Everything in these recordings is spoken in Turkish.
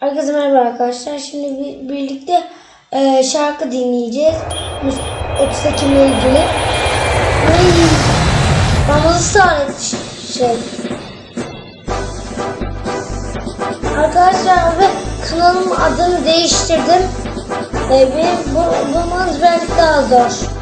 Herkese merhaba arkadaşlar. Şimdi birlikte e, şarkı dinleyeceğiz. 30 Ekim'le ilgili. Ay, bana ısrar et şey. Arkadaşlar ve kanalımın adını değiştirdim. E, benim bu, bulmanız belki daha zor.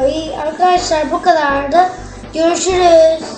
Ay arkadaşlar bu kadardı. Görüşürüz.